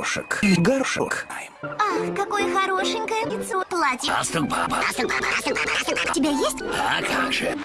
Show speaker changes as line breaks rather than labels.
горошек. горшок.
Ах, какое хорошенькое лицо. Платье. Астон папа.
Астон папа, Астон папа, Астон папа.
У тебя есть?
А как же?